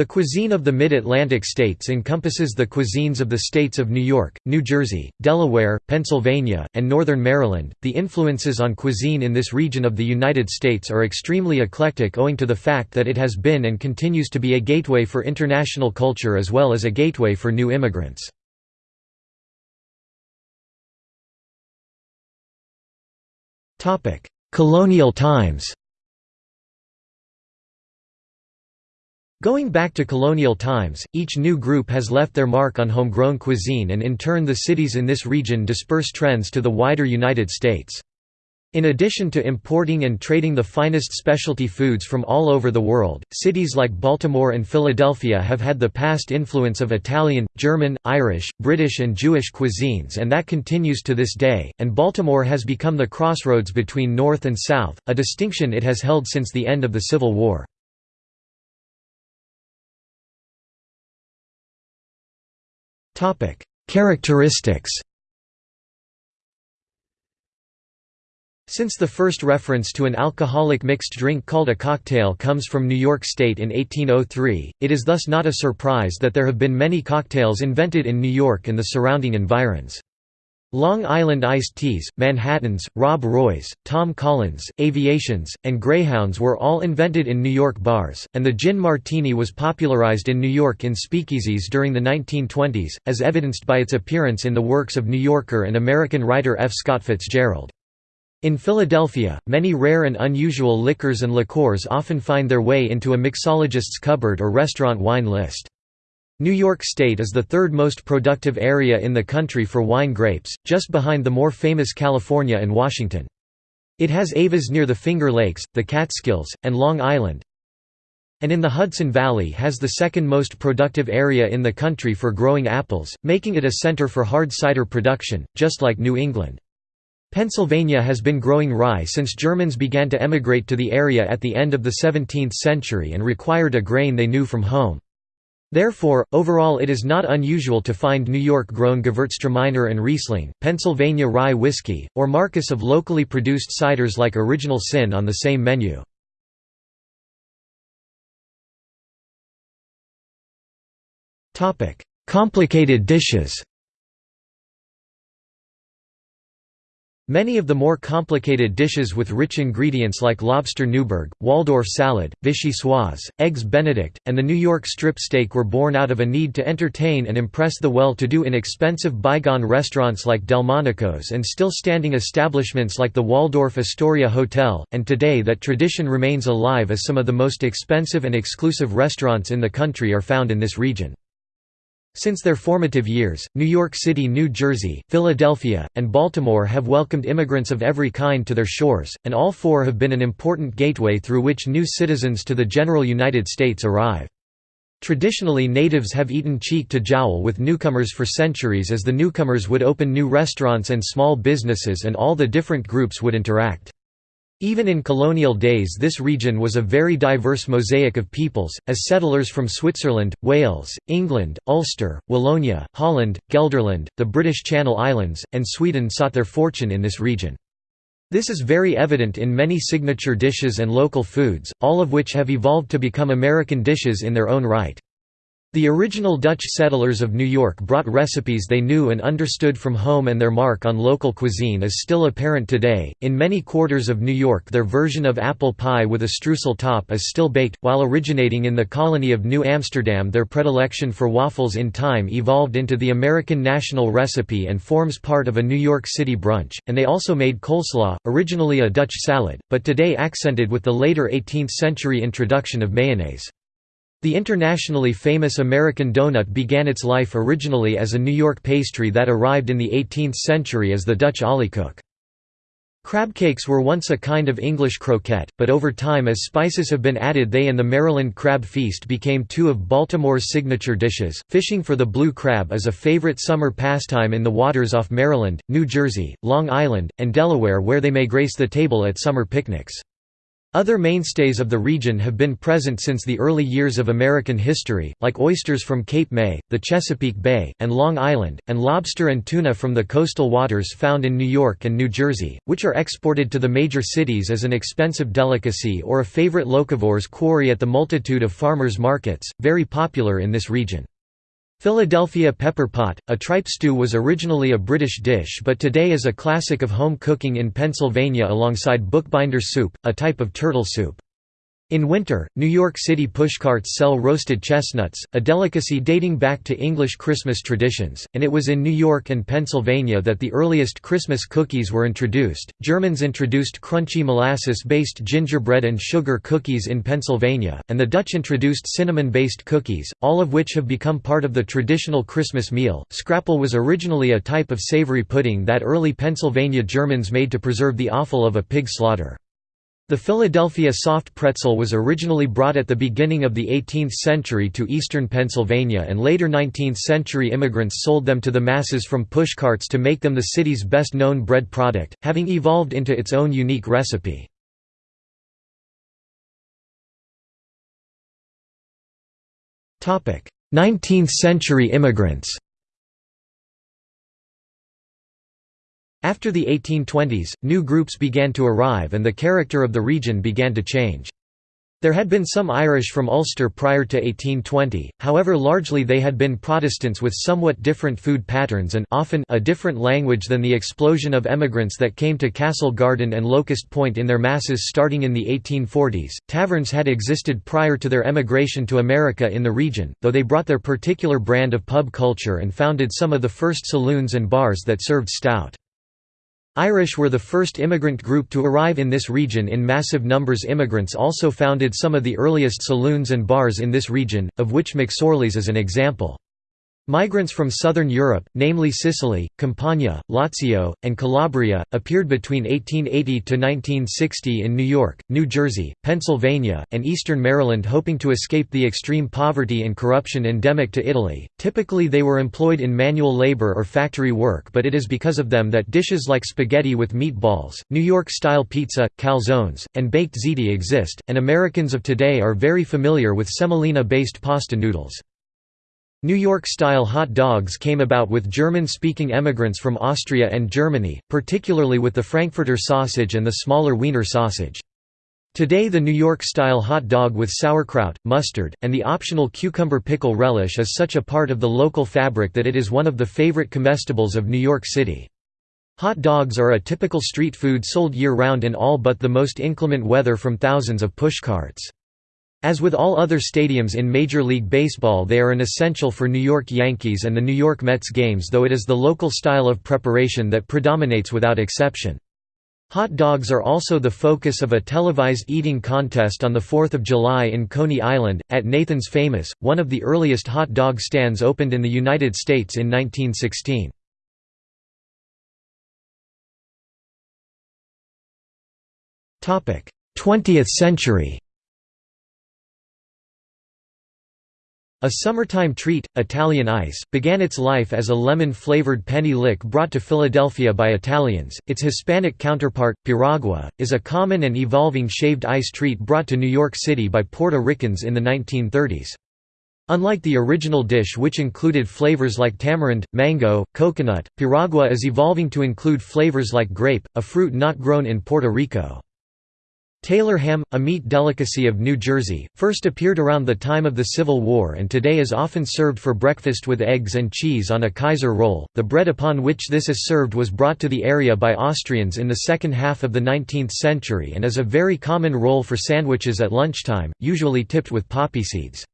The cuisine of the Mid-Atlantic states encompasses the cuisines of the states of New York, New Jersey, Delaware, Pennsylvania, and Northern Maryland. The influences on cuisine in this region of the United States are extremely eclectic owing to the fact that it has been and continues to be a gateway for international culture as well as a gateway for new immigrants. Topic: Colonial times. Going back to colonial times, each new group has left their mark on homegrown cuisine and in turn the cities in this region disperse trends to the wider United States. In addition to importing and trading the finest specialty foods from all over the world, cities like Baltimore and Philadelphia have had the past influence of Italian, German, Irish, British and Jewish cuisines and that continues to this day, and Baltimore has become the crossroads between North and South, a distinction it has held since the end of the Civil War. Characteristics Since the first reference to an alcoholic mixed drink called a cocktail comes from New York State in 1803, it is thus not a surprise that there have been many cocktails invented in New York and the surrounding environs. Long Island iced teas, Manhattans, Rob Roys, Tom Collins, Aviations, and Greyhounds were all invented in New York bars, and the gin martini was popularized in New York in speakeasies during the 1920s, as evidenced by its appearance in the works of New Yorker and American writer F. Scott Fitzgerald. In Philadelphia, many rare and unusual liquors and liqueurs often find their way into a mixologist's cupboard or restaurant wine list. New York State is the third most productive area in the country for wine grapes, just behind the more famous California and Washington. It has AVAs near the Finger Lakes, the Catskills, and Long Island, and in the Hudson Valley has the second most productive area in the country for growing apples, making it a center for hard cider production, just like New England. Pennsylvania has been growing rye since Germans began to emigrate to the area at the end of the 17th century and required a grain they knew from home. Therefore, overall it is not unusual to find New York-grown Gewürztraminer and Riesling, Pennsylvania rye whiskey, or marques of locally produced ciders like Original Sin on the same menu. Complicated dishes Many of the more complicated dishes with rich ingredients like lobster Newburg, Waldorf salad, vichyssoise, eggs benedict, and the New York strip steak were born out of a need to entertain and impress the well-to-do in expensive bygone restaurants like Delmonico's and still standing establishments like the Waldorf Astoria Hotel, and today that tradition remains alive as some of the most expensive and exclusive restaurants in the country are found in this region. Since their formative years, New York City, New Jersey, Philadelphia, and Baltimore have welcomed immigrants of every kind to their shores, and all four have been an important gateway through which new citizens to the general United States arrive. Traditionally natives have eaten cheek to jowl with newcomers for centuries as the newcomers would open new restaurants and small businesses and all the different groups would interact. Even in colonial days this region was a very diverse mosaic of peoples, as settlers from Switzerland, Wales, England, Ulster, Wallonia, Holland, Gelderland, the British Channel Islands, and Sweden sought their fortune in this region. This is very evident in many signature dishes and local foods, all of which have evolved to become American dishes in their own right. The original Dutch settlers of New York brought recipes they knew and understood from home and their mark on local cuisine is still apparent today. In many quarters of New York, their version of apple pie with a streusel top is still baked, while originating in the colony of New Amsterdam, their predilection for waffles in time evolved into the American national recipe and forms part of a New York City brunch, and they also made coleslaw, originally a Dutch salad, but today accented with the later 18th century introduction of mayonnaise. The internationally famous American donut began its life originally as a New York pastry that arrived in the 18th century as the Dutch oliekoek. Crabcakes were once a kind of English croquette, but over time as spices have been added they and the Maryland crab feast became two of Baltimore's signature dishes. Fishing for the blue crab is a favorite summer pastime in the waters off Maryland, New Jersey, Long Island, and Delaware where they may grace the table at summer picnics. Other mainstays of the region have been present since the early years of American history, like oysters from Cape May, the Chesapeake Bay, and Long Island, and lobster and tuna from the coastal waters found in New York and New Jersey, which are exported to the major cities as an expensive delicacy or a favorite locavores quarry at the multitude of farmers' markets, very popular in this region. Philadelphia pepper pot, a tripe stew was originally a British dish but today is a classic of home cooking in Pennsylvania alongside bookbinder soup, a type of turtle soup. In winter, New York City pushcarts sell roasted chestnuts, a delicacy dating back to English Christmas traditions, and it was in New York and Pennsylvania that the earliest Christmas cookies were introduced. Germans introduced crunchy molasses based gingerbread and sugar cookies in Pennsylvania, and the Dutch introduced cinnamon based cookies, all of which have become part of the traditional Christmas meal. Scrapple was originally a type of savory pudding that early Pennsylvania Germans made to preserve the offal of a pig slaughter. The Philadelphia soft pretzel was originally brought at the beginning of the 18th century to eastern Pennsylvania and later 19th-century immigrants sold them to the masses from pushcarts to make them the city's best-known bread product, having evolved into its own unique recipe. Topic: Nineteenth century immigrants After the 1820s, new groups began to arrive and the character of the region began to change. There had been some Irish from Ulster prior to 1820, however largely they had been Protestants with somewhat different food patterns and often a different language than the explosion of emigrants that came to Castle Garden and Locust Point in their masses starting in the 1840s. Taverns had existed prior to their emigration to America in the region, though they brought their particular brand of pub culture and founded some of the first saloons and bars that served stout. Irish were the first immigrant group to arrive in this region in massive numbers immigrants also founded some of the earliest saloons and bars in this region, of which McSorley's is an example. Migrants from southern Europe, namely Sicily, Campania, Lazio, and Calabria, appeared between 1880 to 1960 in New York, New Jersey, Pennsylvania, and eastern Maryland hoping to escape the extreme poverty and corruption endemic to Italy. Typically they were employed in manual labor or factory work but it is because of them that dishes like spaghetti with meatballs, New York-style pizza, calzones, and baked ziti exist, and Americans of today are very familiar with semolina-based pasta noodles. New York-style hot dogs came about with German-speaking emigrants from Austria and Germany, particularly with the Frankfurter sausage and the smaller Wiener sausage. Today the New York-style hot dog with sauerkraut, mustard, and the optional cucumber pickle relish is such a part of the local fabric that it is one of the favorite comestibles of New York City. Hot dogs are a typical street food sold year-round in all but the most inclement weather from thousands of pushcarts. As with all other stadiums in Major League Baseball they are an essential for New York Yankees and the New York Mets games though it is the local style of preparation that predominates without exception. Hot dogs are also the focus of a televised eating contest on 4 July in Coney Island, at Nathan's Famous, one of the earliest hot dog stands opened in the United States in 1916. Twentieth century A summertime treat, Italian ice, began its life as a lemon-flavored penny lick brought to Philadelphia by Italians. Its Hispanic counterpart, piragua, is a common and evolving shaved ice treat brought to New York City by Puerto Ricans in the 1930s. Unlike the original dish which included flavors like tamarind, mango, coconut, piragua is evolving to include flavors like grape, a fruit not grown in Puerto Rico. Taylor ham, a meat delicacy of New Jersey, first appeared around the time of the Civil War and today is often served for breakfast with eggs and cheese on a Kaiser roll. The bread upon which this is served was brought to the area by Austrians in the second half of the 19th century and is a very common roll for sandwiches at lunchtime, usually tipped with poppy seeds.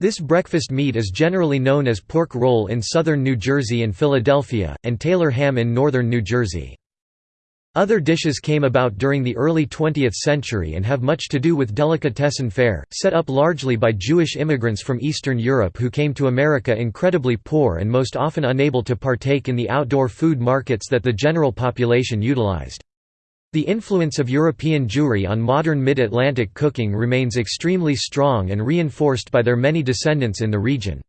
This breakfast meat is generally known as pork roll in southern New Jersey and Philadelphia, and Taylor ham in northern New Jersey. Other dishes came about during the early 20th century and have much to do with delicatessen fare, set up largely by Jewish immigrants from Eastern Europe who came to America incredibly poor and most often unable to partake in the outdoor food markets that the general population utilized. The influence of European Jewry on modern mid-Atlantic cooking remains extremely strong and reinforced by their many descendants in the region.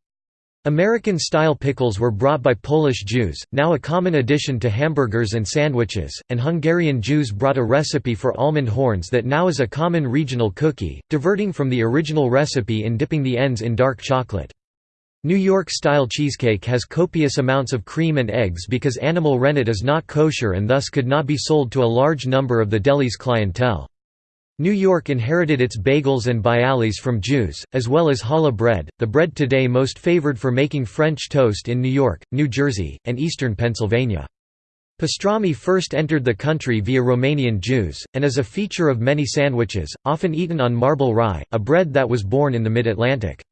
American-style pickles were brought by Polish Jews, now a common addition to hamburgers and sandwiches, and Hungarian Jews brought a recipe for almond horns that now is a common regional cookie, diverting from the original recipe in dipping the ends in dark chocolate. New York-style cheesecake has copious amounts of cream and eggs because animal rennet is not kosher and thus could not be sold to a large number of the deli's clientele. New York inherited its bagels and bialys from Jews, as well as challah bread, the bread today most favored for making French toast in New York, New Jersey, and eastern Pennsylvania. Pastrami first entered the country via Romanian Jews, and is a feature of many sandwiches, often eaten on marble rye, a bread that was born in the mid-Atlantic.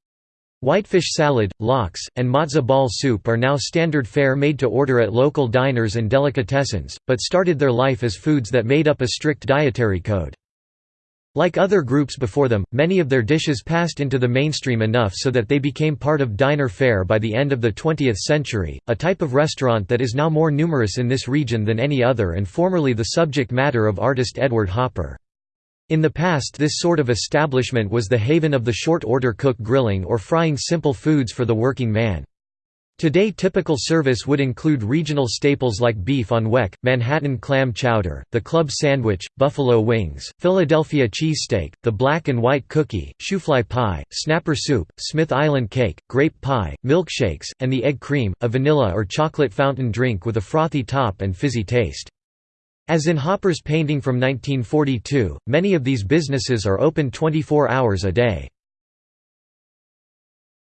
Whitefish salad, lox, and matzo ball soup are now standard fare made to order at local diners and delicatessens, but started their life as foods that made up a strict dietary code. Like other groups before them, many of their dishes passed into the mainstream enough so that they became part of diner fare by the end of the 20th century, a type of restaurant that is now more numerous in this region than any other and formerly the subject matter of artist Edward Hopper. In the past this sort of establishment was the haven of the short-order cook grilling or frying simple foods for the working man. Today typical service would include regional staples like beef on weck, Manhattan clam chowder, the club sandwich, buffalo wings, Philadelphia cheesesteak, the black and white cookie, shoofly pie, snapper soup, Smith Island cake, grape pie, milkshakes, and the egg cream, a vanilla or chocolate fountain drink with a frothy top and fizzy taste. As in Hopper's painting from 1942, many of these businesses are open 24 hours a day.